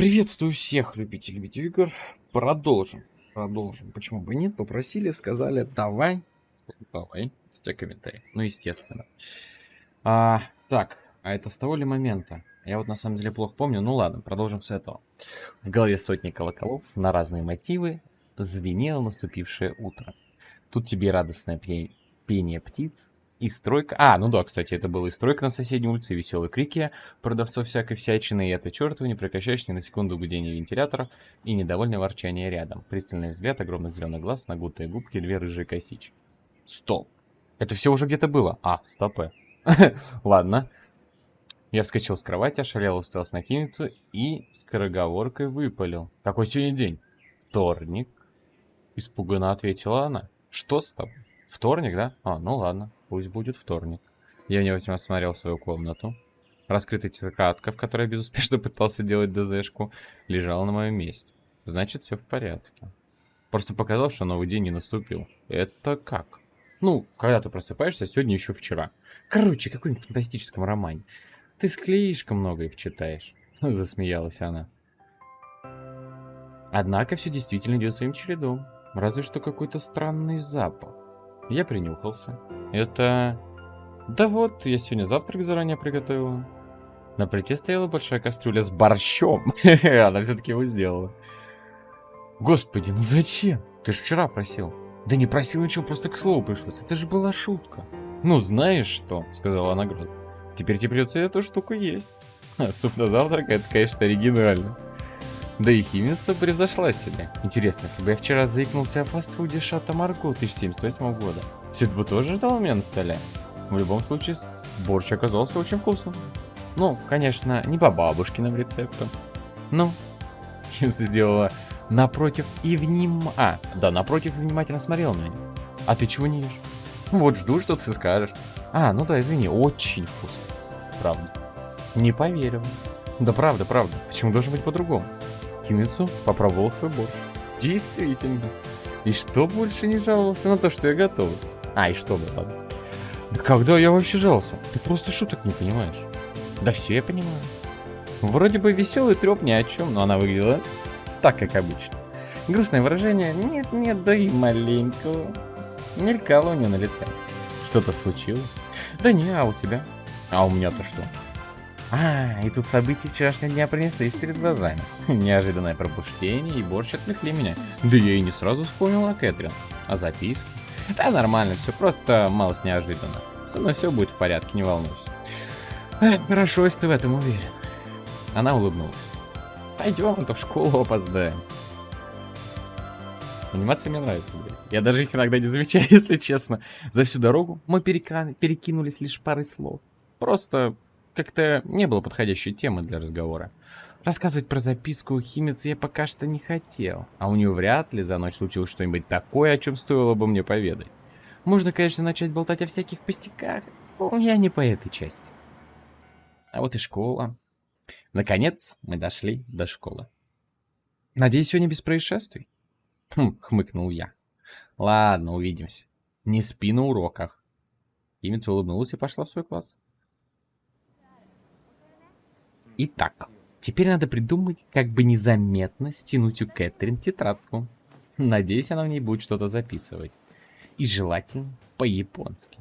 Приветствую всех любителей видеоигр. Продолжим. Продолжим. Почему бы нет? Попросили, сказали, давай. Давай. С тебя комментарий. Ну, естественно. А, так, а это с того ли момента? Я вот на самом деле плохо помню. Ну ладно, продолжим с этого. В голове сотни колоколов на разные мотивы звенело наступившее утро. Тут тебе радостное пение птиц, и стройка... А, ну да, кстати, это было и стройка на соседней улице, и веселые крики продавцов всякой всячины, и это чертово не прекращающееся на секунду гудение вентиляторов и недовольное ворчание рядом. Пристальный взгляд, огромный зеленый глаз, нагутые губки, две рыжие косички. Стоп. Это все уже где-то было. А, стопы. Ладно. Я вскочил с кровати, ошалел, уставился на химицу и скороговоркой выпалил. Какой сегодня день? Вторник. Испуганно ответила она. Что с тобой? Вторник, да? А, ну ладно. Пусть будет вторник. Я внимательно осмотрел свою комнату. Раскрытая тетрадка, в которой я безуспешно пытался делать ДЗшку, лежала на моем месте. Значит, все в порядке. Просто показал, что новый день не наступил. Это как? Ну, когда ты просыпаешься, сегодня еще вчера. Короче, какой-нибудь фантастическом романе. Ты слишком много их читаешь. Засмеялась она. Однако все действительно идет своим чередом. Разве что какой-то странный запах. Я принюхался. Это... Да вот, я сегодня завтрак заранее приготовила. На плите стояла большая кастрюля с борщом. Она все-таки его сделала. Господи, ну зачем? Ты же вчера просил. Да не просил ничего, просто к слову пришлось. Это же была шутка. Ну, знаешь что, сказала грозно. Теперь тебе придется эту штуку есть. суп на завтрак, это, конечно, оригинально. Да и химица превзошла себя. Интересно, если бы я вчера заикнулся о фастфуде Шата Марго 1078 года, бы тоже ждал меня на столе? В любом случае, борщ оказался очень вкусным. Ну, конечно, не по бабушкиным рецептам. Ну, химица сделала напротив и вним... А, да, напротив внимательно смотрел на меня. А ты чего не ешь? Вот жду, что ты скажешь. А, ну да, извини, очень вкусно. Правда. Не поверил. Да правда, правда. Почему должен быть по-другому? Химицу попробовал свой борщ. Действительно. И что больше не жаловался на то, что я готов? А, и что было, ладно. Да когда я вообще жаловался? Ты просто шуток не понимаешь. Да все я понимаю. Вроде бы веселый треп ни о чем, но она выглядела так, как обычно. Грустное выражение нет-нет, да и маленького. Мелькало у нее на лице. Что-то случилось? Да не, а у тебя? А у меня-то что? А, и тут события вчерашнего дня принеслись перед глазами. Неожиданное пробуждение и борщ отвлекли меня. Да я и не сразу вспомнил о Кэтрин. О записке. Да нормально, все просто малость неожиданно. Со мной все будет в порядке, не волнуйся. Эх, хорошо, если ты в этом уверен. Она улыбнулась. Пойдем, а то в школу опоздаем. Анимация мне нравится, блядь. Я даже их иногда не замечаю, если честно. За всю дорогу мы перекинулись лишь парой слов. Просто как-то не было подходящей темы для разговора. Рассказывать про записку у химицы я пока что не хотел, а у нее вряд ли за ночь случилось что-нибудь такое, о чем стоило бы мне поведать. Можно, конечно, начать болтать о всяких пустяках, но я не по этой части. А вот и школа. Наконец, мы дошли до школы. Надеюсь, сегодня без происшествий? Хм, хмыкнул я. Ладно, увидимся. Не спи на уроках. Химица улыбнулась и пошла в свой класс. Итак, теперь надо придумать, как бы незаметно стянуть у Кэтрин тетрадку. Надеюсь, она в ней будет что-то записывать. И желательно по-японски.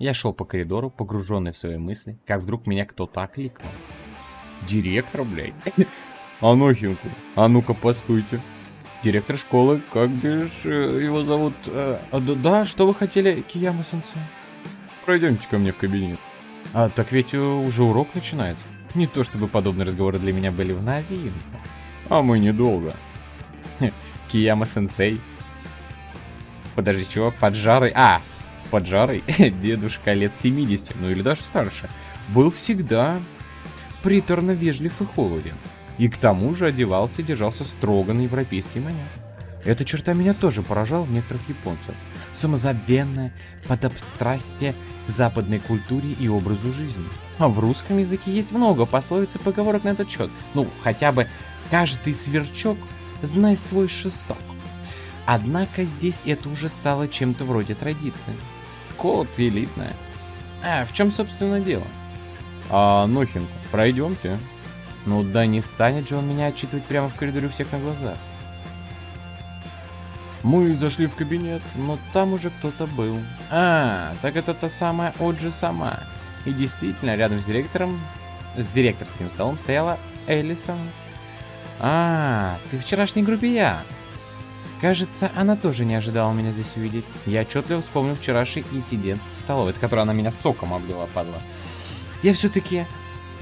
Я шел по коридору, погруженный в свои мысли, как вдруг меня кто-то окликнул. Директор, блядь. Анохинку, а ну-ка постойте. Директор школы, как бишь его зовут? Э, да, да, что вы хотели, Кияма-сенсей? Пройдемте ко мне в кабинет. А, так ведь уже урок начинается. Не то чтобы подобные разговоры для меня были в новинку. А мы недолго. Кияма-сенсей. Подожди, чего? Поджарый... А, поджарый дедушка лет 70, ну или даже старше, был всегда приторно вежлив и холоден. И к тому же одевался и держался строго на европейский манер. Эта черта меня тоже поражала в некоторых японцах. Самозабвенное подобстрастие западной культуре и образу жизни. А в русском языке есть много пословиц и поговорок на этот счет. Ну, хотя бы «каждый сверчок знай свой шесток». Однако здесь это уже стало чем-то вроде традиции. Код элитная. А в чем, собственно, дело? А, Нохинг, пройдемте. Ну да не станет же он меня отчитывать прямо в коридоре у всех на глазах. Мы зашли в кабинет, но там уже кто-то был. А, так это та самая Оджи сама. И действительно, рядом с директором, с директорским столом стояла Элисон. А, ты вчерашний грубиян. Кажется, она тоже не ожидала меня здесь увидеть. Я отчетливо вспомнил вчерашний инцидент в столовой, от которой она меня соком облила, падла. Я все-таки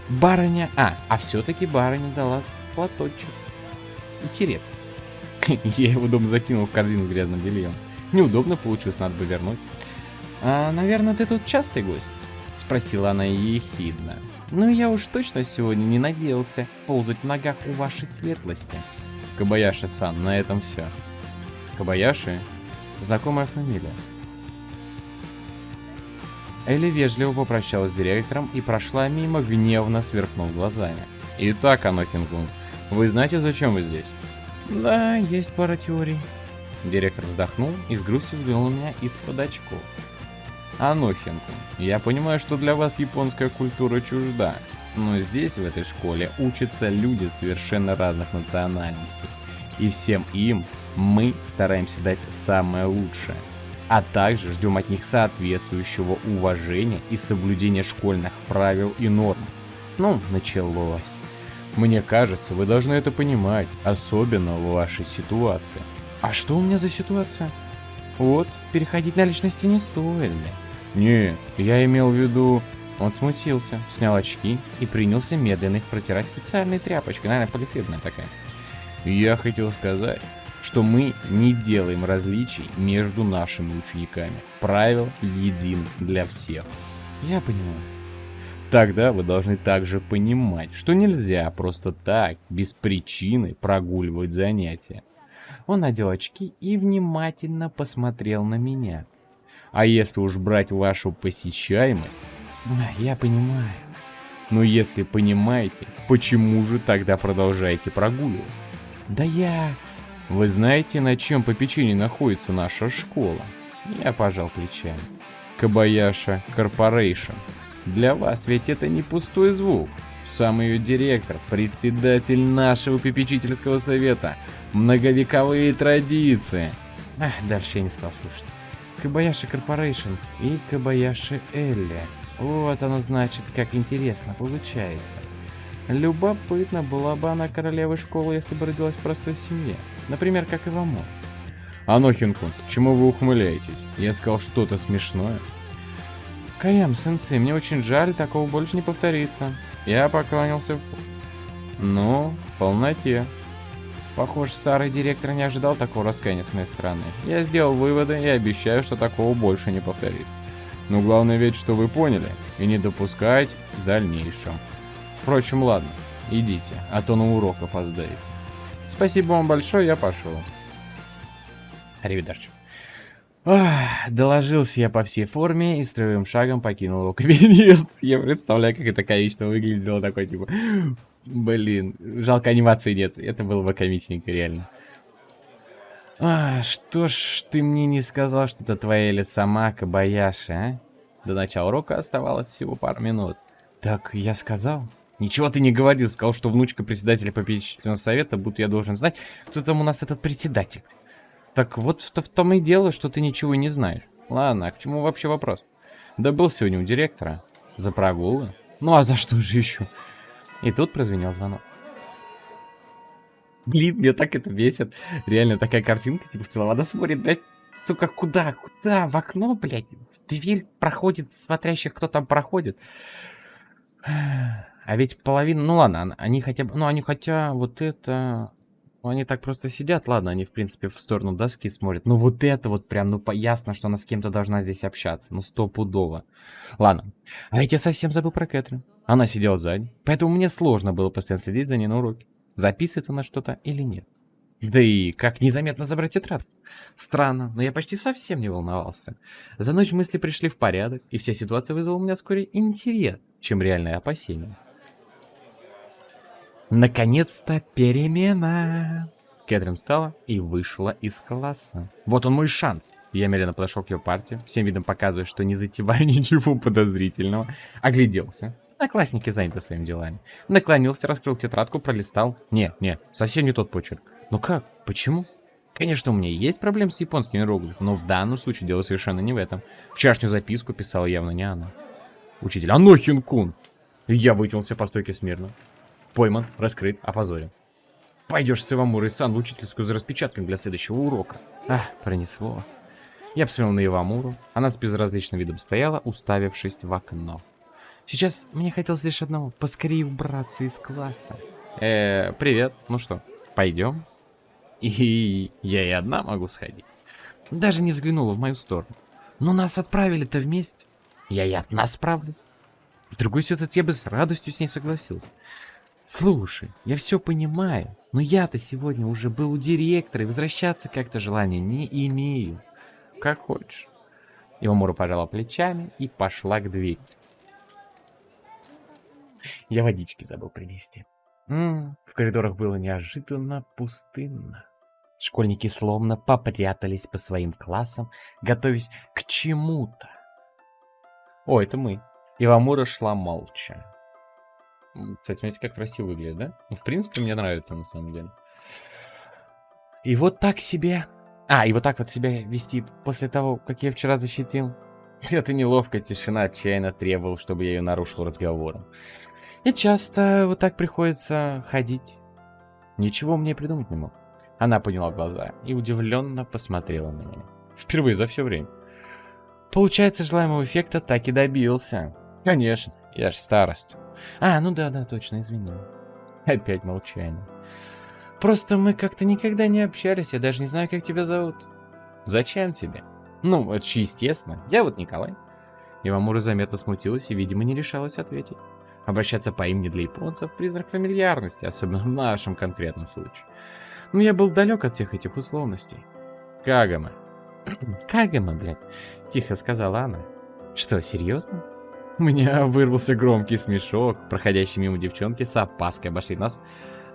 барыня... А, а все-таки барыня дала платочек. Интересно. Я его дом закинул в корзину с грязным бельем. Неудобно получилось, надо бы вернуть. А, наверное, ты тут частый гость? Спросила она ехидно. Ну, я уж точно сегодня не надеялся ползать в ногах у вашей светлости. Кабаяши-сан, на этом все. Кабаяши? Знакомая фамилия. Элли вежливо попрощалась с директором и прошла мимо, гневно сверкнув глазами. Итак, Анокингун, вы знаете, зачем вы здесь? Да, есть пара теорий. Директор вздохнул и с грустью взглянул на меня из-под очков. Анохинку, я понимаю, что для вас японская культура чужда, но здесь, в этой школе, учатся люди совершенно разных национальностей. И всем им мы стараемся дать самое лучшее. А также ждем от них соответствующего уважения и соблюдения школьных правил и норм. Ну, началось. Мне кажется, вы должны это понимать, особенно в вашей ситуации. А что у меня за ситуация? Вот, переходить на личности не стоит, Не, я имел в виду... Он смутился, снял очки и принялся медленно их протирать специальной тряпочкой, наверное, полифирная такая. Я хотел сказать, что мы не делаем различий между нашими учениками. Правил един для всех. Я понимаю. Тогда вы должны также понимать, что нельзя просто так, без причины, прогуливать занятия. Он надел очки и внимательно посмотрел на меня. А если уж брать вашу посещаемость... Я понимаю. Но если понимаете, почему же тогда продолжаете прогуливать? Да я... Вы знаете, на чем попечении находится наша школа? Я пожал плечами. Kobayashi Corporation. Для вас ведь это не пустой звук. Сам ее директор, председатель нашего попечительского совета. Многовековые традиции. Ах, дальше я не стал слушать. Kobayashi Corporation и Кабаяши Элли. Вот оно значит, как интересно получается. Любопытно, была бы она королевой школы, если бы родилась в простой семье. Например, как и Ивамон. Анохинкун, чему вы ухмыляетесь? Я сказал что-то смешное. Каям, сенсей, мне очень жаль, такого больше не повторится. Я поклонился в... Ну, полноте. Похоже, старый директор не ожидал такого раскаяния с моей стороны. Я сделал выводы и обещаю, что такого больше не повторится. Но главное ведь, что вы поняли, и не допускать в дальнейшем. Впрочем, ладно, идите, а то на урок опоздаете. Спасибо вам большое, я пошел. Аривидерчи. Ах, доложился я по всей форме и строевым шагом покинул его кабинет. Я представляю, как это комично выглядело, такой типа... Блин, жалко анимации нет, это было бы комичненько, реально. А, что ж ты мне не сказал, что это твоя или сама Кабаяши, а? До начала урока оставалось всего пару минут. Так, я сказал? Ничего ты не говорил, сказал, что внучка председателя попечительного совета, будто я должен знать, кто там у нас этот председатель. Так вот в, в том и дело, что ты ничего не знаешь. Ладно, а к чему вообще вопрос? Да был сегодня у директора. За прогулы? Ну а за что же еще? И тут прозвенел звонок. Блин, мне так это бесит. Реально такая картинка, типа в целом. Она смотрит, блядь, сука, куда? Куда? В окно, блядь? Дверь проходит, смотрящих, кто там проходит. А ведь половина... Ну ладно, они хотя бы... Ну они хотя вот это... Ну, они так просто сидят, ладно, они, в принципе, в сторону доски смотрят. Но вот это вот прям, ну, ясно, что она с кем-то должна здесь общаться. Ну, стопудово. Ладно. А ведь я совсем забыл про Кэтрин. Она сидела сзади, поэтому мне сложно было постоянно следить за ней на уроке. Записывается она что-то или нет. Да и как незаметно забрать тетрадку? Странно, но я почти совсем не волновался. За ночь мысли пришли в порядок, и вся ситуация вызвала у меня скорее интерес, чем реальное опасение. Наконец-то перемена. Кэтрин встала и вышла из класса. Вот он мой шанс. Я медленно подошел к ее партии, всем видом показывая, что не затеваю ничего подозрительного. Огляделся. Одноклассники заняты своими делами. Наклонился, раскрыл тетрадку, пролистал. Не, не, совсем не тот почерк. Ну как? Почему? Конечно, у меня есть проблемы с японскими иероглифами, но в данном случае дело совершенно не в этом. Вчерашнюю записку писала явно не она. Учитель, Анохин-кун! Я вытянулся по стойке смирно. Пойман, раскрыт, опозорен. Пойдешь с Ивамурой-сан в учительскую за распечатками для следующего урока. Ах, пронесло. Я посмотрел на Ивамуру. Она с безразличным видом стояла, уставившись в окно. Сейчас мне хотелось лишь одного. Поскорее убраться из класса. Э, привет. Ну что, пойдем? И я и одна могу сходить. Даже не взглянула в мою сторону. Но нас отправили-то вместе. Я и одна справлюсь. В другой ситуации я бы с радостью с ней согласился. Слушай, я все понимаю, но я-то сегодня уже был у директора, и возвращаться как-то желания не имею. Как хочешь. Ивамура пожала плечами и пошла к двери. Я водички забыл принести. М -м, в коридорах было неожиданно пустынно. Школьники словно попрятались по своим классам, готовясь к чему-то. О, это мы. Ивамура шла молча. Кстати, смотрите, как красиво выглядит, да? Ну, в принципе, мне нравится, на самом деле. И вот так себе... А, и вот так вот себя вести после того, как я вчера защитил. Это неловкая тишина отчаянно требовал, чтобы я ее нарушил разговором. И часто вот так приходится ходить. Ничего мне придумать не мог. Она подняла глаза и удивленно посмотрела на меня. Впервые за все время. Получается, желаемого эффекта так и добился. Конечно, я ж старость. А, ну да-да, точно, извини. Опять молчание. Просто мы как-то никогда не общались, я даже не знаю, как тебя зовут. Зачем тебе? Ну, это же естественно. Я вот Николай. Ивамура заметно смутилась и, видимо, не решалась ответить. Обращаться по имени для японцев – признак фамильярности, особенно в нашем конкретном случае. Но я был далек от всех этих условностей. Кагама. Кагама, блядь, тихо сказала она. Что, серьезно? У меня вырвался громкий смешок. Проходящие мимо девчонки с опаской обошли нас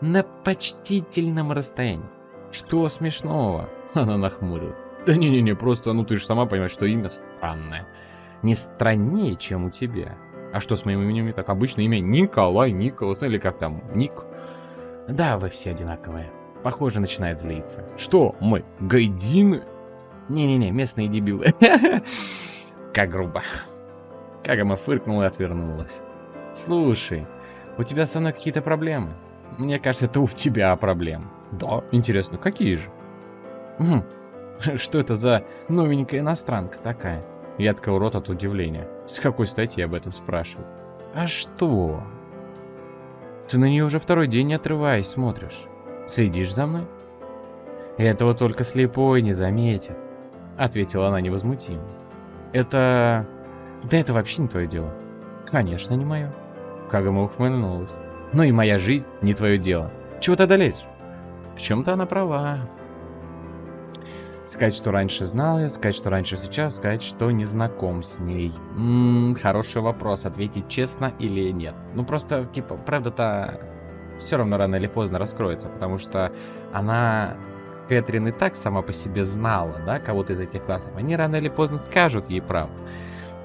на почтительном расстоянии. Что смешного? Она нахмурила. Да не-не-не, просто, ну ты же сама понимаешь, что имя странное. Не страннее, чем у тебя. А что с моим именем не так? Обычно имя Николай, Николас или как там, Ник. Да, вы все одинаковые. Похоже, начинает злиться. Что, мы гайдины? Не-не-не, местные дебилы. Как грубо. Кагама фыркнула и отвернулась. Слушай, у тебя со мной какие-то проблемы? Мне кажется, это у тебя проблемы. Да, интересно, какие же? Хм, что это за новенькая иностранка такая? Я открыл рот от удивления. С какой стати я об этом спрашиваю? А что? Ты на нее уже второй день не отрываясь смотришь. Следишь за мной? Этого только слепой не заметит. Ответила она невозмутимо. Это... Да это вообще не твое дело. Конечно, не мое. Кагама ухмыльнулась. Ну и моя жизнь не твое дело. Чего ты одолеешь? В чем-то она права. Сказать, что раньше знал ее, сказать, что раньше сейчас, сказать, что не знаком с ней. Ммм, хороший вопрос, ответить честно или нет. Ну просто, типа, правда-то все равно рано или поздно раскроется, потому что она, Кэтрин и так сама по себе знала, да, кого-то из этих классов. Они рано или поздно скажут ей правду.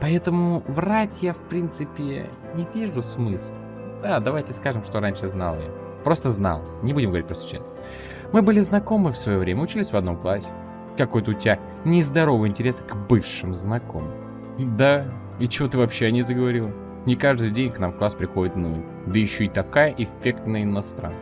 Поэтому врать я, в принципе, не вижу смысла. Да, давайте скажем, что раньше знал ее. Просто знал, не будем говорить про случайно. Мы были знакомы в свое время, учились в одном классе. Какой-то у тебя нездоровый интерес к бывшим знакомым. Да, и чего ты вообще о ней заговорил? Не каждый день к нам в класс приходит ну, да еще и такая эффектная иностранка.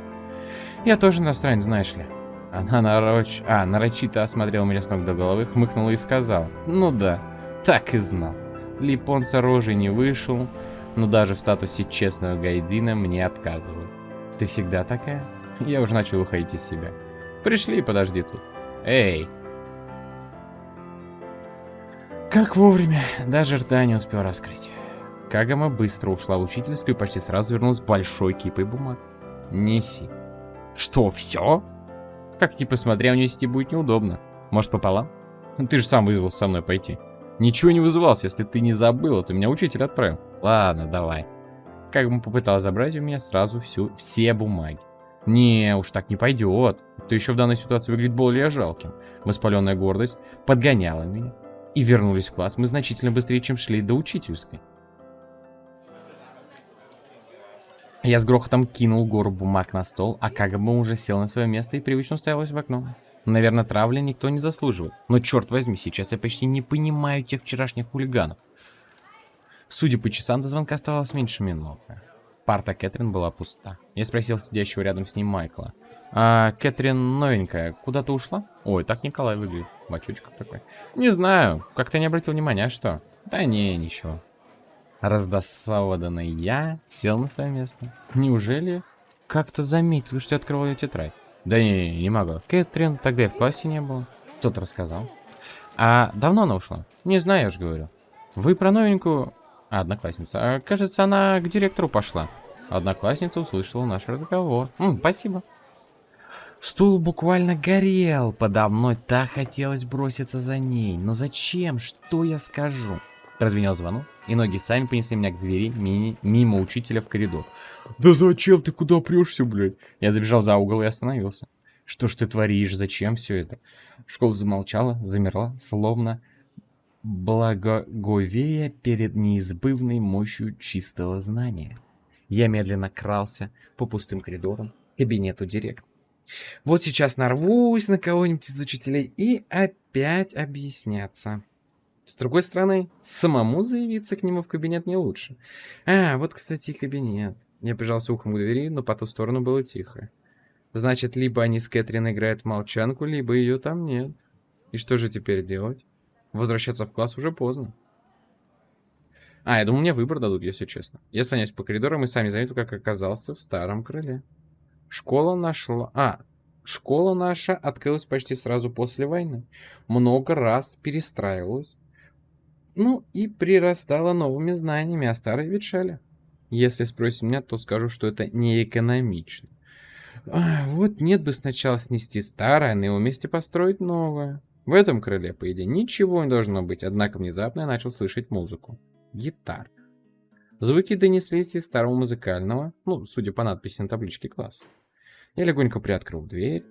Я тоже иностранец, знаешь ли. Она нароч... а, нарочито осмотрела меня с ног до головы, хмыкнула и сказала. Ну да, так и знал. Липонца рожей не вышел, но даже в статусе честного гайдина мне отказывают. Ты всегда такая? Я уже начал выходить из себя. Пришли, подожди тут. Эй, как вовремя, даже рта не успел раскрыть. Кагама быстро ушла в учительскую и почти сразу вернулась с большой кипой бумаг. Неси. Что, все? Как ни посмотря, у нести будет неудобно. Может, пополам? Ты же сам вызвался со мной пойти. Ничего не вызывался, если ты не забыл, то меня учитель отправил. Ладно, давай. Кагама попыталась забрать у меня сразу всю, все бумаги. Не, уж так не пойдет. Ты еще в данной ситуации выглядит более жалким. Воспаленная гордость подгоняла меня и вернулись в класс мы значительно быстрее, чем шли до учительской. Я с грохотом кинул гору бумаг на стол, а как бы уже сел на свое место и привычно уставилась в окно. Наверное, травли никто не заслуживает. Но черт возьми, сейчас я почти не понимаю тех вчерашних хулиганов. Судя по часам, до звонка оставалось меньше минуты. Парта Кэтрин была пуста. Я спросил сидящего рядом с ним Майкла. А Кэтрин новенькая, куда-то ушла? Ой, так Николай выглядит. Бачочка такой. Не знаю, как-то не обратил внимания, а что? Да не, ничего. Раздосованный я сел на свое место. Неужели как-то заметил, что я открывал ее тетрадь? Да не, не, не могу. Кэтрин тогда и в классе не было. Кто-то рассказал. А давно она ушла? Не знаю, я же говорю. Вы про новенькую... А, одноклассница. А, кажется, она к директору пошла. Одноклассница услышала наш разговор. М, спасибо. Стул буквально горел подо мной, так хотелось броситься за ней. Но зачем? Что я скажу? Прозвенел звонок, и ноги сами понесли меня к двери мини, мимо учителя в коридор. «Да зачем ты куда прешься, блядь?» Я забежал за угол и остановился. «Что ж ты творишь? Зачем все это?» Школа замолчала, замерла, словно благоговея перед неизбывной мощью чистого знания. Я медленно крался по пустым коридорам к кабинету директора. Вот сейчас нарвусь на кого-нибудь из учителей и опять объясняться. С другой стороны, самому заявиться к нему в кабинет не лучше. А, вот, кстати, кабинет. Я прижался ухом к двери, но по ту сторону было тихо. Значит, либо они с Кэтрин играют в молчанку, либо ее там нет. И что же теперь делать? Возвращаться в класс уже поздно. А, я думал, мне выбор дадут, если честно. Я слоняюсь по коридорам и сами заметил, как оказался в старом крыле. Школа нашла... А, школа наша открылась почти сразу после войны. Много раз перестраивалась. Ну и прирастала новыми знаниями, а старые ветшали. Если спросите меня, то скажу, что это не экономично. А, вот нет бы сначала снести старое, а на его месте построить новое. В этом крыле, по идее, ничего не должно быть, однако внезапно я начал слышать музыку. Гитар. Звуки донеслись из старого музыкального, ну, судя по надписи на табличке класса. Я легонько приоткрыл дверь.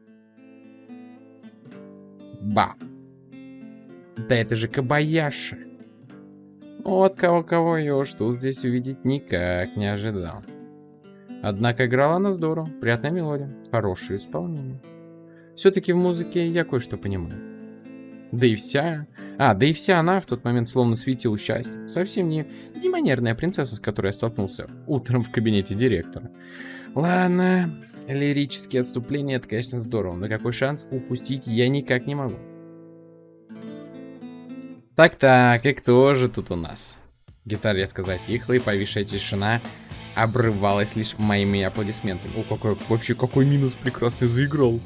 Ба! Да это же Кабаяши! Вот кого-кого я уж тут здесь увидеть никак не ожидал. Однако играла она здорово, приятная мелодия, хорошее исполнение. Все-таки в музыке я кое-что понимаю. Да и вся... А, да и вся она в тот момент словно светила счастье. Совсем не, не манерная принцесса, с которой я столкнулся утром в кабинете директора. Ладно, лирические отступления, это, конечно, здорово, но какой шанс упустить я никак не могу. Так-так, и кто же тут у нас? Гитара резко затихла, и повисшая тишина обрывалась лишь моими аплодисментами. О, какой, вообще какой минус прекрасный заиграл.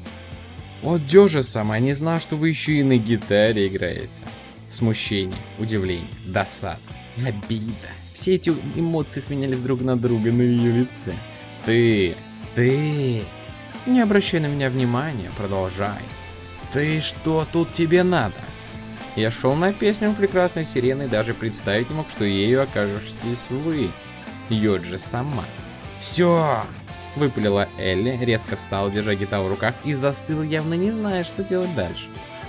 Вот Дёжа сама не знал, что вы еще и на гитаре играете. Смущение, удивление, досада, обида. Все эти эмоции сменялись друг на друга на ее лице. Ты, ты, не обращай на меня внимания, продолжай. Ты что тут тебе надо? Я шел на песню прекрасной сирены и даже представить не мог, что ею окажетесь вы. Йоджи сама. Все, Выпалила Элли, резко встала, держа гитару в руках, и застыла, явно не зная, что делать дальше.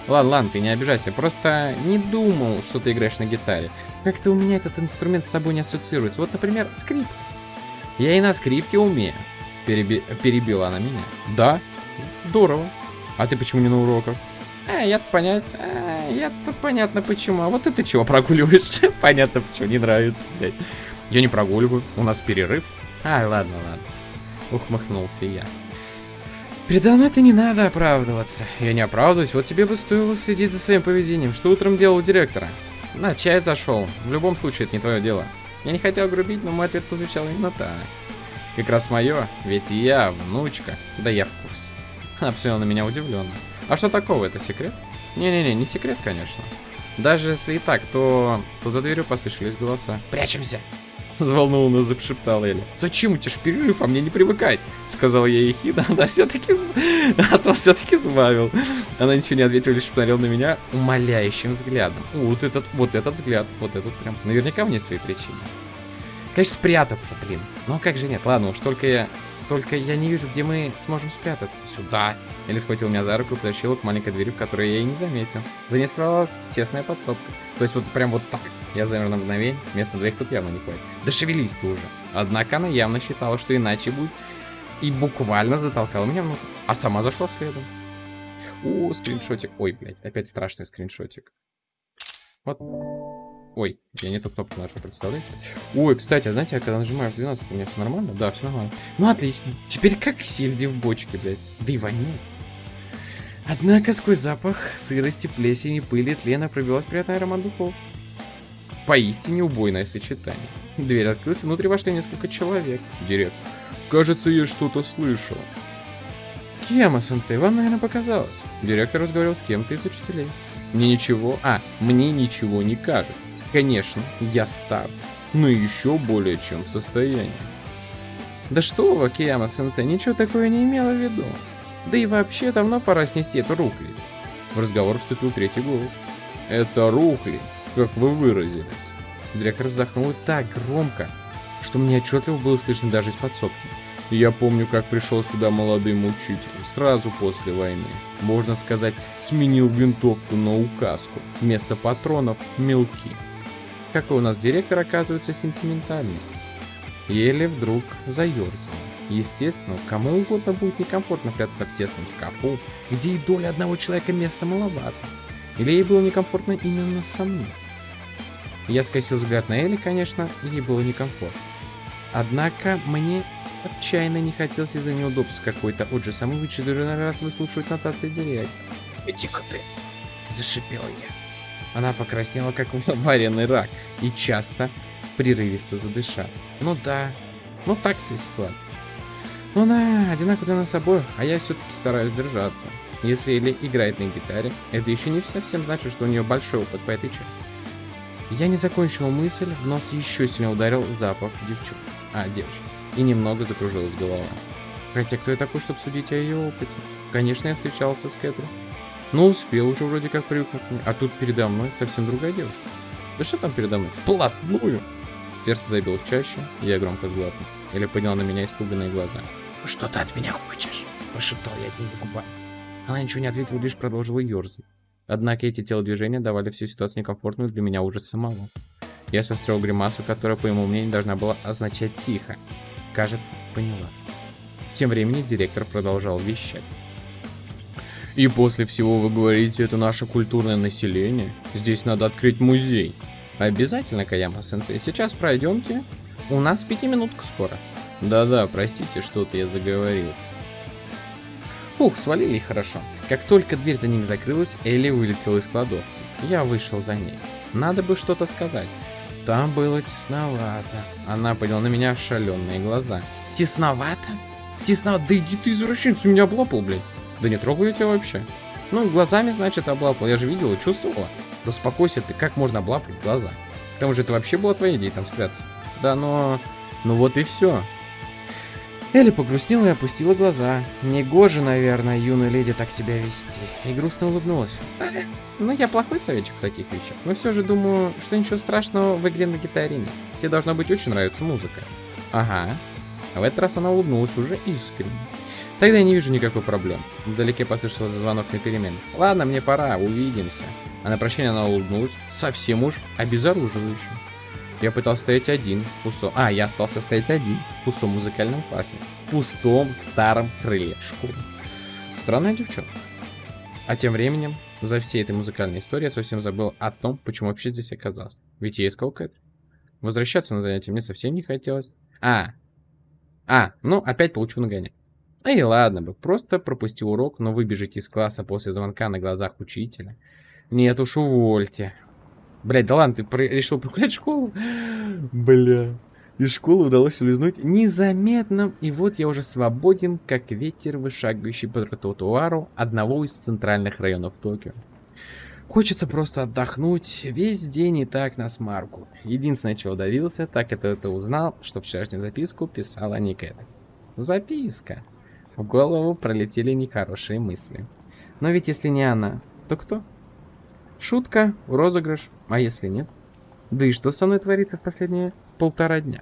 Ладно, ладно, ты не обижайся, просто не думал, что ты играешь на гитаре. Как-то у меня этот инструмент с тобой не ассоциируется. Вот, например, скрипка. Я и на скрипке умею. Переби... Перебила она меня. Да, здорово. А ты почему не на уроках? А, я-то понять... А, я-то понятно почему. А вот это чего прогуливаешь? понятно почему, не нравится, блядь. Я не прогуливаю, у нас перерыв. А, ладно, ладно. Ухмыхнулся я. Передо мной это не надо оправдываться. Я не оправдываюсь, вот тебе бы стоило следить за своим поведением. Что утром делал у директора? На чай зашел. В любом случае, это не твое дело. Я не хотел грубить, но мой ответ позвучал именно так. Как раз мое, ведь я внучка. Да я в курсе. Она посмотрела на меня удивленно. А что такого, это секрет? Не-не-не, не секрет, конечно. Даже если и так, то, то за дверью послышались голоса. «Прячемся!» Взволнованно зашептала Эля. «Зачем у тебя ж перерыв, а мне не привыкать?» Сказал я ехидно, она все-таки... А то все-таки сбавил. Она ничего не ответила, лишь посмотрела на меня умоляющим взглядом. Вот этот, вот этот взгляд, вот этот прям. Наверняка мне свои причины. Конечно, спрятаться, блин. Ну как же нет, ладно, уж только я Только я не вижу, где мы сможем спрятаться. Сюда. Элли схватил меня за руку и потащила к маленькой двери, в которой я и не заметил. За ней скрывалась тесная подсобка. То есть вот прям вот так. Я замер на мгновение. Места двоих тут явно не хватит. Да шевелись ты уже. Однако она явно считала, что иначе будет. И буквально затолкала меня внутрь. А сама зашла следом. О, скриншотик. Ой, блядь, опять страшный скриншотик. Вот. Ой, я не ту кнопку нажал, представляете? Ой, кстати, а знаете, я когда нажимаю в 12, у меня все нормально? Да, все нормально. Ну, отлично. Теперь как сельди в бочке, блядь. Да и воняет. Однако сквозь запах сырости, плесени, пыли, тлена пробилась приятный аромат духов. Поистине убойное сочетание. Дверь открылась, внутри вошли несколько человек. Директор. Кажется, я что-то слышал. Кема-сенсей, вам, наверное, показалось. Директор разговаривал с кем-то из учителей. Мне ничего... А, мне ничего не кажется. Конечно, я стар, но еще более чем в состоянии. Да что вы, Кияма-сенсей, ничего такое не имела в виду. Да и вообще давно пора снести эту рухли. В разговор вступил третий голос. Это рухли, как вы выразились. Директор вздохнул так громко, что мне отчетливо было слышно даже из подсобки. Я помню, как пришел сюда молодым учителем, сразу после войны. Можно сказать, сменил винтовку на указку. Вместо патронов – мелки. Какой у нас директор оказывается сентиментальный. Еле вдруг заерзал. Естественно, кому угодно будет некомфортно прятаться в тесном шкафу, где и доля одного человека места маловато. Или ей было некомфортно именно со мной. Я скосил взгляд на Элли, конечно, ей было некомфортно. Однако мне отчаянно не хотелось из-за неудобств какой-то отже самый в очередной раз выслушивать нотации директора. «Иди-ка ты!» – зашипел я. Она покраснела, как вареный рак, и часто прерывисто задышала. Ну да, ну так себе ситуация. Ну она одинаково для нас обоих, а я все-таки стараюсь держаться. Если Элли играет на гитаре, это еще не совсем значит, что у нее большой опыт по этой части. Я не закончил мысль, в нос еще сильнее ударил запах девчонки. А, девочки. И немного закружилась голова. Хотя кто я такой, чтобы судить о ее опыте? Конечно, я встречался с Кэтрин. Ну, успел уже вроде как привыкнуть. А тут передо мной совсем другая девушка. Да что там передо мной? Вплотную! Сердце забилось чаще, я громко сглотнул. Или поднял на меня испуганные глаза. «Что ты от меня хочешь?» – прошептал я одними губами. Она ничего не ответила, лишь продолжила ерзать. Однако эти телодвижения давали всю ситуацию некомфортную для меня уже самого. Я состроил гримасу, которая, по моему мнению, должна была означать «тихо». Кажется, поняла. Тем временем директор продолжал вещать. И после всего вы говорите, это наше культурное население. Здесь надо открыть музей. Обязательно, Каяма-сенсей. Сейчас пройдемте. У нас пятиминутка скоро. Да-да, простите, что-то я заговорился. Ух, свалили хорошо. Как только дверь за ним закрылась, Элли вылетела из кладовки. Я вышел за ней. Надо бы что-то сказать. Там было тесновато. Она подняла на меня шаленые глаза. Тесновато? Тесновато? Да иди ты, извращенец, у меня облапал, блядь. Да не трогаю тебя вообще. Ну, глазами, значит, облапал. Я же видела, чувствовала. Да успокойся ты, как можно облапать глаза? К тому же это вообще была твоя идея там спрятаться. Да, но... Ну вот и все. Элли погрустнела и опустила глаза. Негоже, наверное, юной леди так себя вести. И грустно улыбнулась. Ну, я плохой советчик в таких вещах. Но все же думаю, что ничего страшного в игре на гитаре нет. Тебе должна быть очень нравиться музыка. Ага. А в этот раз она улыбнулась уже искренне. Тогда я не вижу никакой проблемы. Вдалеке послышался звонок на перемен. Ладно, мне пора, увидимся. А на прощание она улыбнулась, совсем уж обезоруживающе. Я пытался стоять один в пустом... А, я остался стоять один в пустом музыкальном классе. В пустом старом крыле школы. Странная девчонка. А тем временем, за всей этой музыкальной историей я совсем забыл о том, почему вообще здесь оказался. Ведь я искал Кэт. Возвращаться на занятия мне совсем не хотелось. А, а, ну опять получу нагоняй. Эй, ладно бы, просто пропустил урок, но выбежать из класса после звонка на глазах учителя. Нет уж, увольте. Блять, да ладно, ты про решил прогулять школу? Бля. Из школы удалось улизнуть незаметно, и вот я уже свободен, как ветер, вышагающий по тротуару одного из центральных районов Токио. Хочется просто отдохнуть весь день и так на смарку. Единственное, чего удавился, так это это узнал, что вчерашнюю записку писала Никэта. Записка. В голову пролетели нехорошие мысли. Но ведь если не она, то кто? Шутка, розыгрыш, а если нет? Да и что со мной творится в последние полтора дня?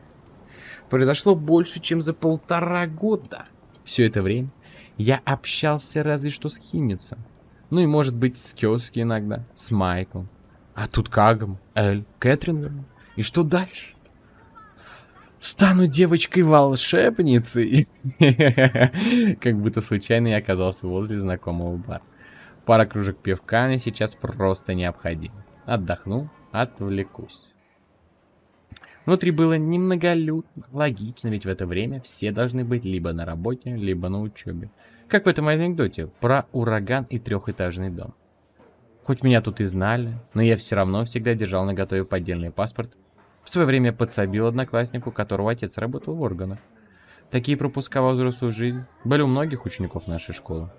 произошло больше, чем за полтора года. Все это время я общался разве что с Химицем. Ну и может быть с Кёски иногда, с Майклом. А тут Кагом, Эль, Кэтрин И что дальше? Стану девочкой-волшебницей. Как будто случайно я оказался возле знакомого бара. Пара кружек пивка мне сейчас просто необходима. Отдохну, отвлекусь. Внутри было немноголюдно. Логично, ведь в это время все должны быть либо на работе, либо на учебе. Как в этом анекдоте про ураган и трехэтажный дом. Хоть меня тут и знали, но я все равно всегда держал на готове поддельный паспорт. В свое время подсобил однокласснику, которого отец работал в органах. Такие пропуска во взрослую жизнь были у многих учеников нашей школы.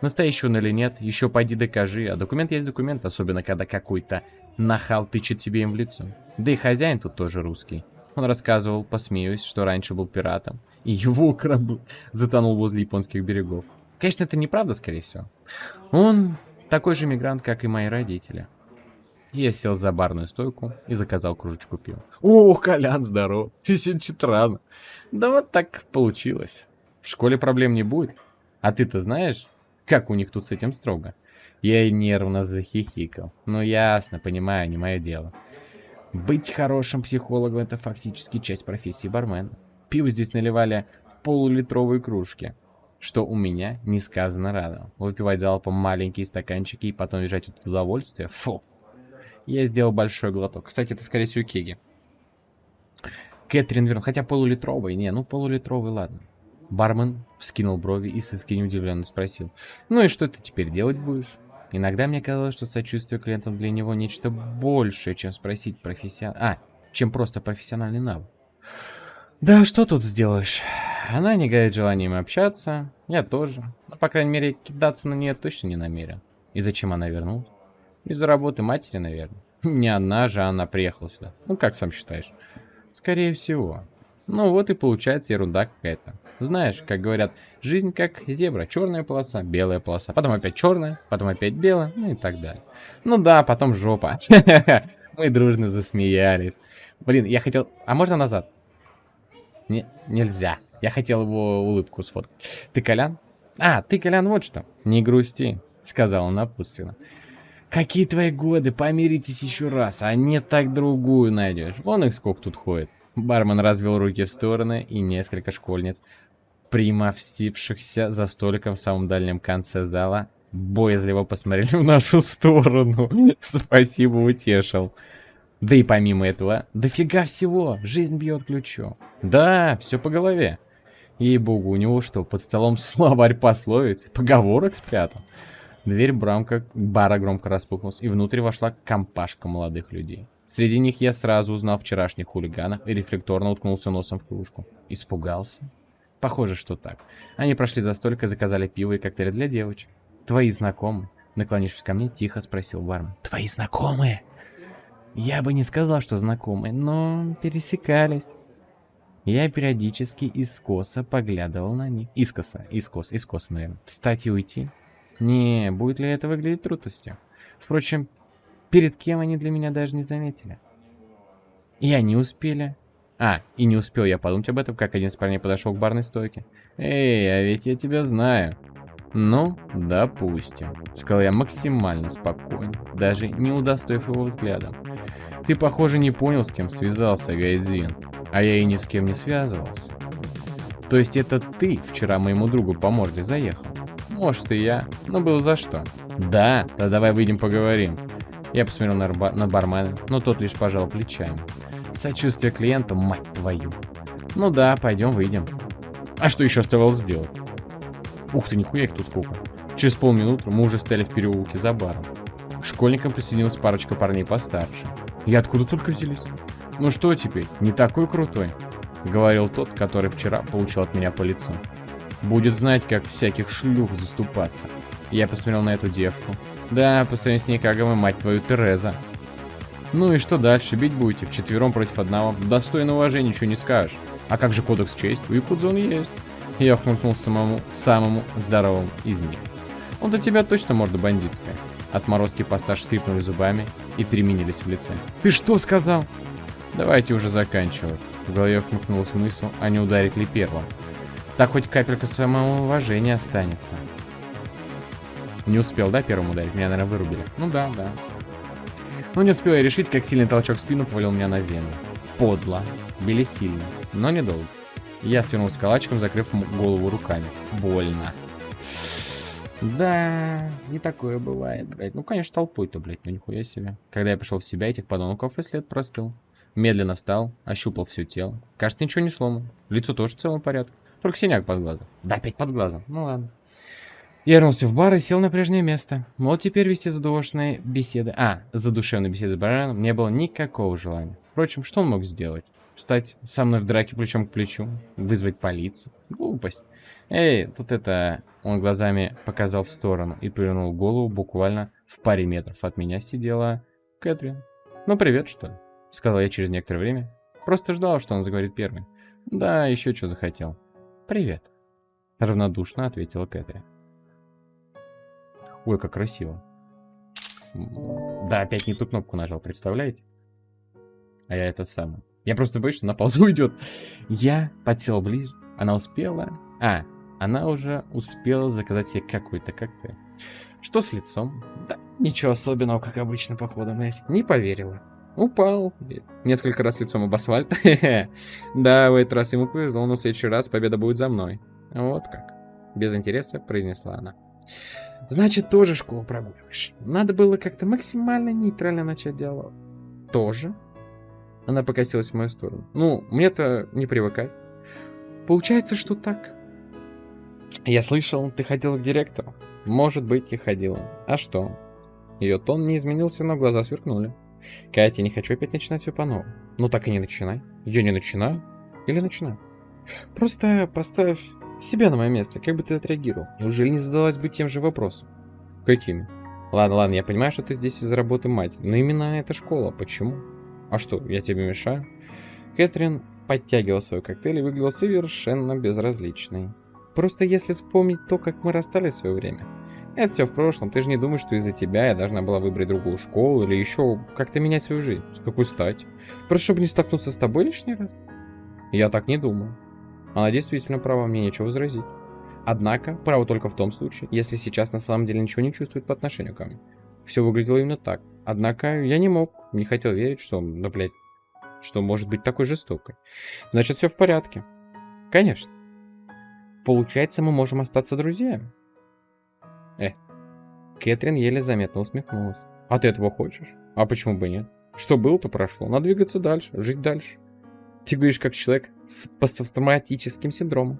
Настоящий он или нет, еще пойди докажи, а документ есть документ, особенно когда какой-то нахал тычет тебе им в лицо. Да и хозяин тут тоже русский. Он рассказывал, посмеюсь, что раньше был пиратом, и его корабль затонул возле японских берегов. Конечно, это неправда, скорее всего. Он такой же мигрант, как и мои родители. Я сел за барную стойку и заказал кружечку пива. О, Колян, здоров. Ты сидит рано. Да вот так получилось. В школе проблем не будет. А ты-то знаешь, как у них тут с этим строго? Я нервно захихикал. Ну ясно, понимаю, не мое дело. Быть хорошим психологом это фактически часть профессии бармена. Пиво здесь наливали в полулитровые кружки, что у меня несказанно радовало. Выпивать залпом маленькие стаканчики и потом лежать от удовольствия. Фу. Я сделал большой глоток. Кстати, это скорее всего кеги. Кэтрин вернул, хотя полулитровый. Не, ну полулитровый, ладно. Бармен вскинул брови и с искренне удивленно спросил. Ну и что ты теперь делать будешь? Иногда мне казалось, что сочувствие клиентам для него нечто большее, чем спросить профессион... А, чем просто профессиональный навык. Да, что тут сделаешь? Она не горит желанием общаться, я тоже. Но, по крайней мере, кидаться на нее точно не намерен. И зачем она вернулась? Из-за работы матери, наверное. Не она же, она приехала сюда. Ну, как сам считаешь? Скорее всего. Ну, вот и получается ерунда какая-то. Знаешь, как говорят, жизнь как зебра. Черная полоса, белая полоса. Потом опять черная, потом опять белая, ну и так далее. Ну да, потом жопа. Мы дружно засмеялись. Блин, я хотел... А можно назад? Не, нельзя. Я хотел его улыбку сфоткать. Ты Колян? А, ты Колян вот что. Не грусти, сказала напутственно. Какие твои годы? Помиритесь еще раз, а не так другую найдешь. Вон их сколько тут ходит. Бармен развел руки в стороны, и несколько школьниц примостившихся за столиком в самом дальнем конце зала, боязливо посмотрели в нашу сторону. Спасибо, утешил. Да и помимо этого, дофига всего, жизнь бьет ключом. Да, все по голове. Ей-богу, у него что, под столом словарь пословиц, поговорок спрятал? Дверь брамка бара громко распухнулась, и внутрь вошла компашка молодых людей. Среди них я сразу узнал вчерашних хулиганов и рефлекторно уткнулся носом в кружку. Испугался? Похоже, что так. Они прошли за столик заказали пиво и коктейли для девочек. Твои знакомые? Наклонившись ко мне, тихо спросил бармен. Твои знакомые? Я бы не сказал, что знакомые, но пересекались. Я периодически искоса поглядывал на них. Искоса, искос, искоса, наверное. Встать и уйти? Не, будет ли это выглядеть трудностью? Впрочем, перед кем они для меня даже не заметили. И они успели а, и не успел я подумать об этом, как один из парней подошел к барной стойке. «Эй, а ведь я тебя знаю». «Ну, допустим», — сказал я максимально спокойно, даже не удостоив его взглядом. «Ты, похоже, не понял, с кем связался, Гайдзин, а я и ни с кем не связывался». «То есть это ты вчера моему другу по морде заехал?» «Может, и я, но был за что?» «Да, да давай выйдем поговорим». Я посмотрел на, на бармена, но тот лишь пожал плечами. Сочувствие клиентам, мать твою. Ну да, пойдем выйдем. А что еще оставалось сделать? Ух ты, нихуя их тут сколько. Через полминуты мы уже стояли в переулке за баром. К школьникам присоединилась парочка парней постарше. И откуда только взялись? Ну что теперь, не такой крутой? Говорил тот, который вчера получил от меня по лицу. Будет знать, как всяких шлюх заступаться. Я посмотрел на эту девку. Да, по сравнению с ней, мы, мать твою, Тереза. Ну и что дальше? Бить будете вчетвером против одного. Достойно уважения ничего не скажешь. А как же кодекс чести? У Якудза он есть. Я хмыкнул самому, самому здоровому из них. Он-то тебя точно морда бандитская. Отморозки постарше скрипнули зубами и переменились в лице. «Ты что сказал?» Давайте уже заканчивать. В голове вмыкнулась мысль, а не ударить ли первым. Так хоть капелька самоуважения останется. Не успел, да, первым ударить? Меня, наверное, вырубили. Ну да, да. Ну не успел я решить, как сильный толчок в спину повалил меня на землю. Подло. Били сильно, но недолго. Я свернулся калачиком, закрыв голову руками. Больно. Да, не такое бывает, блядь. Ну, конечно, толпой-то, блядь, ну нихуя себе. Когда я пришел в себя, этих подонков и след простыл. Медленно встал, ощупал все тело. Кажется, ничего не сломано. Лицо тоже в целом порядке. Только синяк под глазом. Да, опять под глазом. Ну ладно. Я вернулся в бар и сел на прежнее место. Вот теперь вести задушевные беседы... А, задушевные беседы с бараном не было никакого желания. Впрочем, что он мог сделать? Встать со мной в драке плечом к плечу? Вызвать полицию? Глупость. Эй, тут это... Он глазами показал в сторону и повернул голову буквально в паре метров от меня сидела Кэтрин. Ну, привет, что ли? Сказал я через некоторое время. Просто ждал, что он заговорит первым. Да, еще что захотел. Привет. Равнодушно ответила Кэтрин. Ой, как красиво. Да, опять не ту кнопку нажал, представляете? А я это самое. Я просто боюсь, что на паузу уйдет. Я подсел ближе. Она успела... А, она уже успела заказать себе какой-то коктейль. Что с лицом? Да, ничего особенного, как обычно, походу, Не поверила. Упал. Несколько раз лицом об асфальт. да, в этот раз ему повезло, но в следующий раз победа будет за мной. Вот как. Без интереса произнесла она. Значит, тоже школу прогуливаешь. Надо было как-то максимально нейтрально начать диалог. Тоже? Она покосилась в мою сторону. Ну, мне-то не привыкать. Получается, что так. Я слышал, ты ходила к директору. Может быть, и ходила. А что? Ее тон не изменился, но глаза сверкнули. Катя, не хочу опять начинать все по новому. Ну так и не начинай. Я не начинаю. Или начинаю. Просто поставь себя на мое место. Как бы ты отреагировал? Неужели не задалась бы тем же вопросом? Какими? Ладно, ладно, я понимаю, что ты здесь из-за работы мать. Но именно эта школа. Почему? А что, я тебе мешаю? Кэтрин подтягивала свой коктейль и выглядела совершенно безразличной. Просто если вспомнить то, как мы расстались в свое время, это все в прошлом. Ты же не думаешь, что из-за тебя я должна была выбрать другую школу или еще как-то менять свою жизнь. С какой стати? Просто чтобы не столкнуться с тобой лишний раз? Я так не думаю. Она действительно права, мне нечего возразить. Однако, право только в том случае, если сейчас на самом деле ничего не чувствует по отношению ко мне. Все выглядело именно так. Однако я не мог, не хотел верить, что, да блядь, что может быть такой жестокой. Значит, все в порядке. Конечно. Получается, мы можем остаться друзьями. Э. Кэтрин еле заметно усмехнулась. А ты этого хочешь? А почему бы нет? Что было, то прошло. Надо двигаться дальше, жить дальше. Ты говоришь, как человек с посттравматическим синдромом.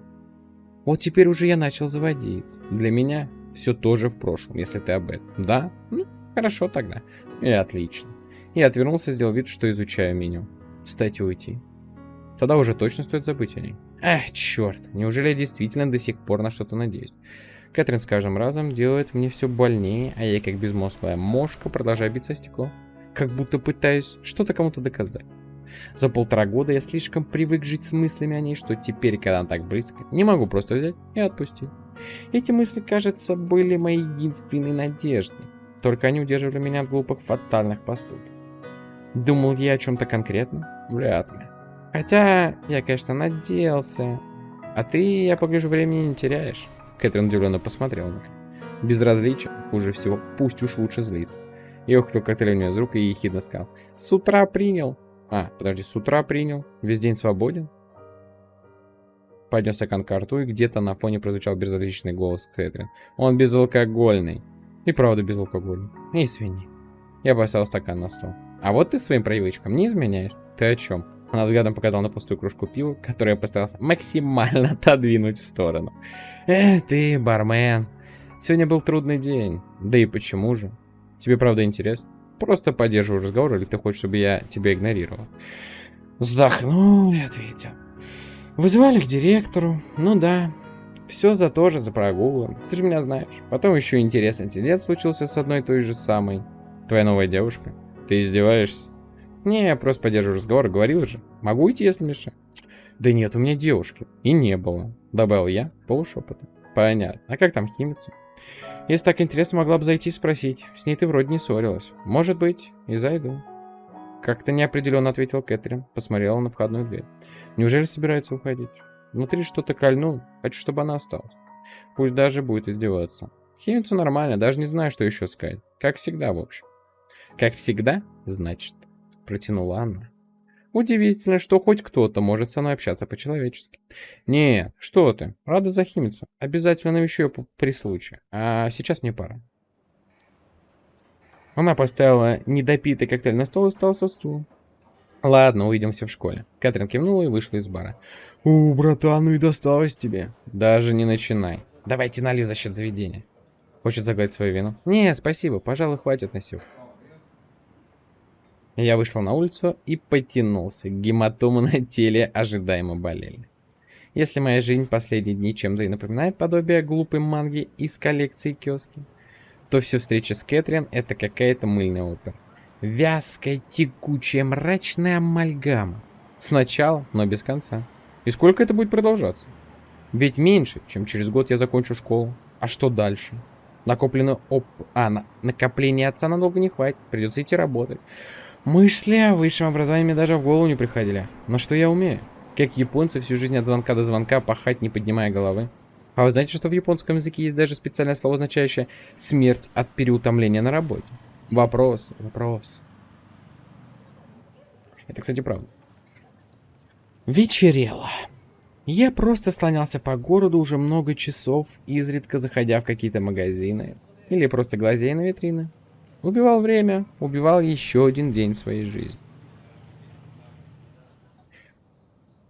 Вот теперь уже я начал заводиться. Для меня все тоже в прошлом, если ты об этом. Да? Ну, хорошо тогда. И отлично. Я отвернулся, сделал вид, что изучаю меню. Встать и уйти. Тогда уже точно стоит забыть о ней. Эх, черт, неужели я действительно до сих пор на что-то надеюсь? Кэтрин с каждым разом делает мне все больнее, а я как безмозглая мошка продолжаю биться стекло. Как будто пытаюсь что-то кому-то доказать. За полтора года я слишком привык жить с мыслями о ней, что теперь, когда она так близко, не могу просто взять и отпустить. Эти мысли, кажется, были моей единственной надеждой. Только они удерживали меня от глупых фатальных поступков. Думал я о чем-то конкретном? Вряд ли. Хотя, я, конечно, надеялся. А ты, я погляжу, времени не теряешь. Кэтрин удивленно посмотрел на меня. Безразличие, хуже всего, пусть уж лучше злиться. Я ухватил коктейль у меня из рук и ехидно сказал. С утра принял. А, подожди, с утра принял? Весь день свободен? Поднес стакан к рту, и где-то на фоне прозвучал безразличный голос Кэтрин. Он безалкогольный. И правда безалкогольный. И свиньи. Я поставил стакан на стол. А вот ты своим привычкам не изменяешь. Ты о чем? Она взглядом показала на пустую кружку пива, которую я постарался максимально отодвинуть в сторону. Эх, ты, бармен. Сегодня был трудный день. Да и почему же? Тебе правда интересно? Просто поддерживаю разговор, или ты хочешь, чтобы я тебя игнорировал? Вздохнул и ответил. Вызывали к директору. Ну да. Все за то же, за прогулы. Ты же меня знаешь. Потом еще интересный инцидент случился с одной той же самой. Твоя новая девушка. Ты издеваешься? Не, я просто поддерживаю разговор. Говорил же. Могу идти, если мешаю. Да нет, у меня девушки. И не было. Добавил я полушепотом. Понятно. А как там химица? Если так интересно, могла бы зайти и спросить. С ней ты вроде не ссорилась. Может быть, и зайду. Как-то неопределенно ответил Кэтрин. Посмотрела на входную дверь. Неужели собирается уходить? Внутри что-то кольнул. Хочу, чтобы она осталась. Пусть даже будет издеваться. Химицу нормально, даже не знаю, что еще сказать. Как всегда, в общем. Как всегда, значит, протянула она. Удивительно, что хоть кто-то может со мной общаться по-человечески. Не, что ты, рада за химицу. Обязательно навещу ее при случае. А сейчас мне пора. Она поставила недопитый коктейль на стол и встала со стула. Ладно, увидимся в школе. Кэтрин кивнула и вышла из бара. У, братан, ну и досталось тебе. Даже не начинай. Давайте налью за счет заведения. Хочет загладить свою вину? Не, спасибо, пожалуй, хватит на сегодня. Я вышел на улицу и потянулся. Гематомы на теле ожидаемо болели. Если моя жизнь последние дни чем-то и напоминает подобие глупой манги из коллекции киоски, то все встреча с Кэтрин — это какая-то мыльная опера. Вязкая, текучая, мрачная амальгама. Сначала, но без конца. И сколько это будет продолжаться? Ведь меньше, чем через год я закончу школу. А что дальше? Накопленный оп... А, на... накопление отца надолго не хватит. Придется идти работать. Мысли о высшем образовании мне даже в голову не приходили. Но что я умею? Как японцы всю жизнь от звонка до звонка пахать, не поднимая головы. А вы знаете, что в японском языке есть даже специальное слово, означающее «смерть от переутомления на работе»? Вопрос, вопрос. Это, кстати, правда. Вечерело. Я просто слонялся по городу уже много часов, изредка заходя в какие-то магазины. Или просто глазея на витрины. Убивал время, убивал еще один день своей жизни.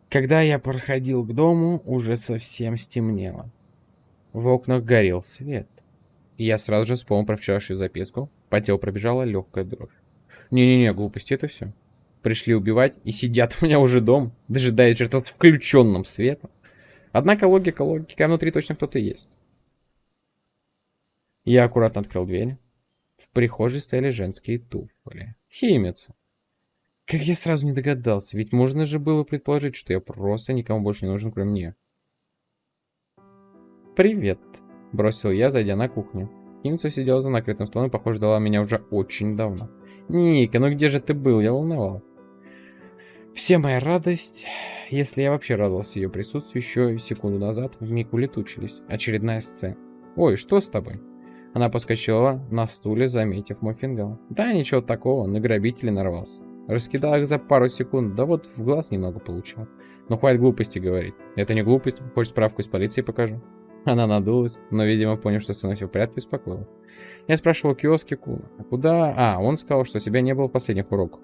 Когда я проходил к дому, уже совсем стемнело. В окнах горел свет. И я сразу же вспомнил про вчерашнюю записку. По телу пробежала легкая дрожь. Не-не-не, глупости это все. Пришли убивать и сидят у меня уже дом, дожидаясь этот включенным светом. Однако логика логика, внутри точно кто-то есть. Я аккуратно открыл дверь. В прихожей стояли женские туфли. Химицу. Как я сразу не догадался, ведь можно же было предположить, что я просто никому больше не нужен, кроме нее. «Привет», — бросил я, зайдя на кухню. Химица сидела за накрытым столом и, похоже, ждала меня уже очень давно. «Ника, ну где же ты был? Я волновал». Все моя радость, если я вообще радовался ее присутствию, еще секунду назад вмиг улетучились. Очередная сцена. «Ой, что с тобой?» Она поскочила на стуле, заметив мой. Да, ничего такого, на грабителей нарвался. Раскидал их за пару секунд, да вот в глаз немного получил. Но хватит глупости говорить. Это не глупость, хочешь справку из полиции покажу? Она надулась, но, видимо, поняв, что все в порядке, успокоилась. Я спрашивал киоски куда... А, он сказал, что тебя не было в последних уроках.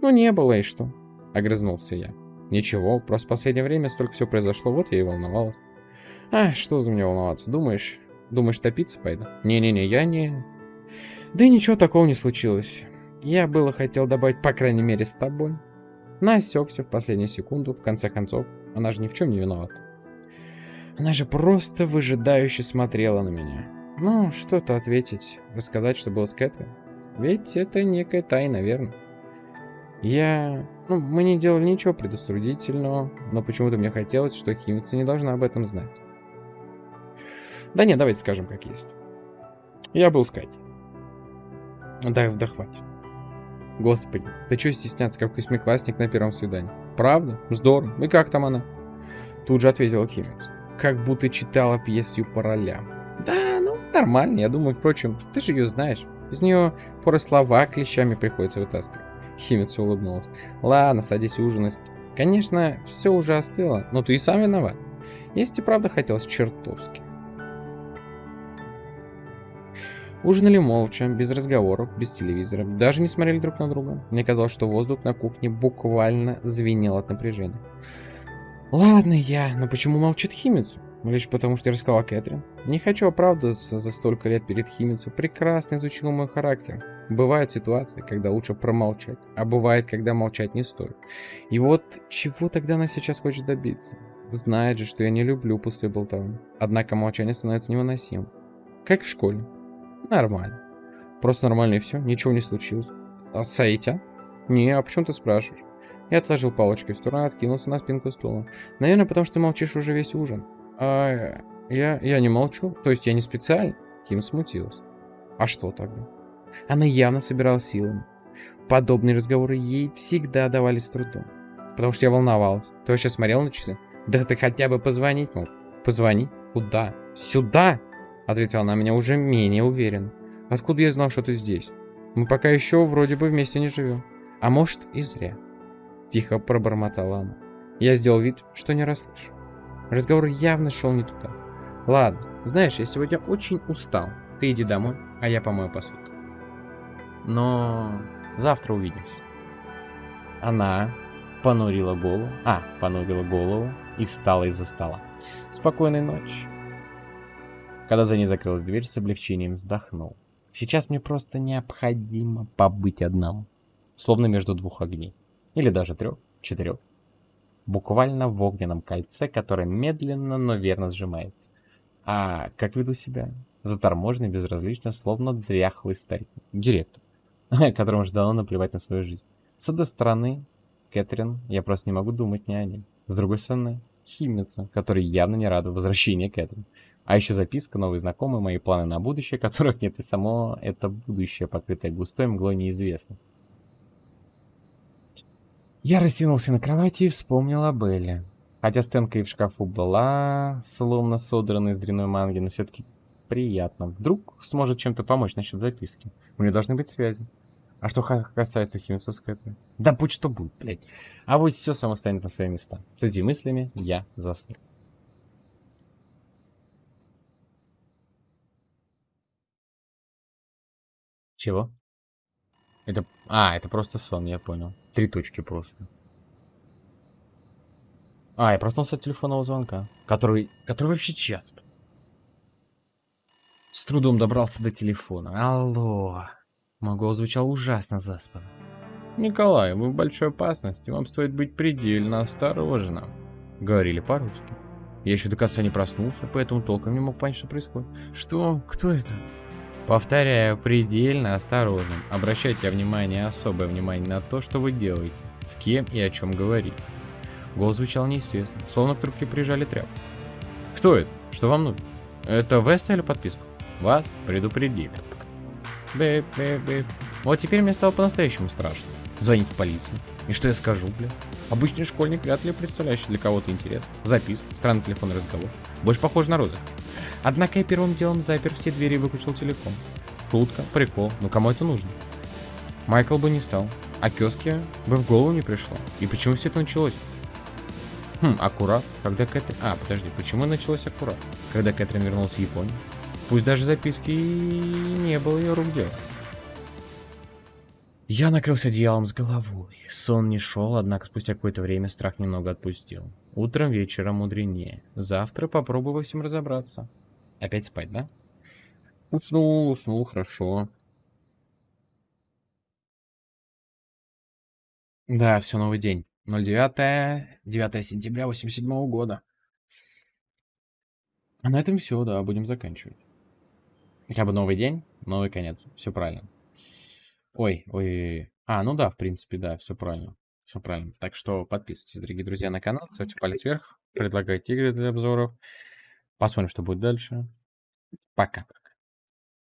Ну, не было, и что? Огрызнулся я. Ничего, просто в последнее время столько всего произошло, вот я и волновалась. А, что за меня волноваться, думаешь? Думаешь, топиться пойду? Не-не-не, я не... Да и ничего такого не случилось. Я было хотел добавить, по крайней мере, с тобой. Но осекся в последнюю секунду, в конце концов. Она же ни в чем не виновата. Она же просто выжидающе смотрела на меня. Ну, что-то ответить, рассказать, что было с Кэтрин. Ведь это некая тайна, верно? Я... Ну, мы не делали ничего предосудительного, но почему-то мне хотелось, что химица не должна об этом знать. Да нет, давайте скажем, как есть. Я был с Катей. Да, да хватит. Господи, ты что стесняться, как восьмиклассник на первом свидании? Правда? Здорово. И как там она? Тут же ответила Химец. Как будто читала пьесу по ролям. Да, ну, нормально, я думаю, впрочем, ты же ее знаешь. Из нее поры слова клещами приходится вытаскивать. Химец улыбнулась. Ладно, садись ужинать. Конечно, все уже остыло, но ты и сам виноват. Если правда хотелось чертовски. Ужинали молча, без разговоров, без телевизора, даже не смотрели друг на друга. Мне казалось, что воздух на кухне буквально звенел от напряжения. Ладно я, но почему молчит Химицу? Лишь потому, что я рассказал Кэтрин. Не хочу оправдываться за столько лет перед Химицу. Прекрасно изучил мой характер. Бывают ситуации, когда лучше промолчать, а бывает, когда молчать не стоит. И вот чего тогда она сейчас хочет добиться? Знает же, что я не люблю пустой болтовни. Однако молчание становится невыносимым. Как в школе. Нормально. Просто нормально и все, ничего не случилось. А Саитя? Не, а почему ты спрашиваешь? Я отложил палочки в сторону откинулся на спинку стула. Наверное, потому что ты молчишь уже весь ужин. А я, я не молчу. То есть я не специально? Ким смутилась. А что тогда? Она явно собирала силами. подобные разговоры ей всегда давались с трудом. Потому что я волновалась. Ты вообще смотрел на часы? Да ты хотя бы позвонить мог. Позвонить? Куда? Сюда? Ответила она меня уже менее уверенно. Откуда я знал, что ты здесь? Мы пока еще вроде бы вместе не живем. А может и зря. Тихо пробормотала она. Я сделал вид, что не расслышал. Разговор явно шел не туда. Ладно, знаешь, я сегодня очень устал. Ты иди домой, а я помою посуду. Но завтра увидимся. Она понурила голову, а, понурила голову и встала из-за стола. Спокойной ночи. Когда за ней закрылась дверь, с облегчением вздохнул. Сейчас мне просто необходимо побыть одному. Словно между двух огней. Или даже трех, четырех. Буквально в огненном кольце, которое медленно, но верно сжимается. А как веду себя? Заторможенный, безразлично, словно дряхлый старик. Директор, которому же дано наплевать на свою жизнь. С одной стороны, Кэтрин, я просто не могу думать ни о ней. С другой стороны, химница, которая явно не рада возвращению Кэтрин. А еще записка, новые знакомые, мои планы на будущее, которых нет и само это будущее, покрытое густой мглой неизвестности. Я растянулся на кровати и вспомнил о Белле. Хотя сценка и в шкафу была, словно содрана из дрянной манги, но все-таки приятно. Вдруг сможет чем-то помочь насчет записки. У нее должны быть связи. А что касается химической этого? Да будь что будет, блядь. А вот все само станет на свои места. С этими мыслями я заснул. Чего? Это... А, это просто сон, я понял. Три точки просто. А, я проснулся от телефонного звонка. Который... Который вообще час. С трудом добрался до телефона. Алло. Голос звучал ужасно заспанно. Николай, вы в большой опасности. Вам стоит быть предельно осторожным. Говорили по-русски. Я еще до конца не проснулся, поэтому толком не мог понять, что происходит. Что? Кто это? Повторяю, предельно осторожным. Обращайте внимание, особое внимание на то, что вы делаете, с кем и о чем говорите. Голос звучал неестественно, словно к трубке прижали тряпку. Кто это? Что вам нужно? Это вы оставили записку? Вас предупредили. Бэп, бэп, бэп. Вот теперь мне стало по-настоящему страшно. Звонить в полицию. И что я скажу, бля? Обычный школьник, вряд ли представляющий для кого-то интерес. Записку, странный телефонный разговор. Больше похож на розыгрыш. Однако я первым делом запер все двери и выключил телефон. Шутка, прикол, но кому это нужно? Майкл бы не стал, а Кёске бы в голову не пришло. И почему все это началось? Хм, аккурат, когда Кэтрин... А, подожди, почему началось аккурат? Когда Кэтрин вернулась в Японию? Пусть даже записки не было ее рук делом. Я накрылся одеялом с головой. Сон не шел, однако спустя какое-то время страх немного отпустил. Утром, вечером мудренее. Завтра попробую во всем разобраться. Опять спать, да? Уснул, уснул, хорошо. Да, все, новый день. 09, 9 сентября 87 -го года. А на этом все, да, будем заканчивать. Хотя бы новый день, новый конец. Все правильно. Ой, ой. А, ну да, в принципе, да, все правильно. Все правильно. Так что подписывайтесь, дорогие друзья, на канал, ставьте палец вверх, предлагайте игры для обзоров. Посмотрим, что будет дальше. Пока.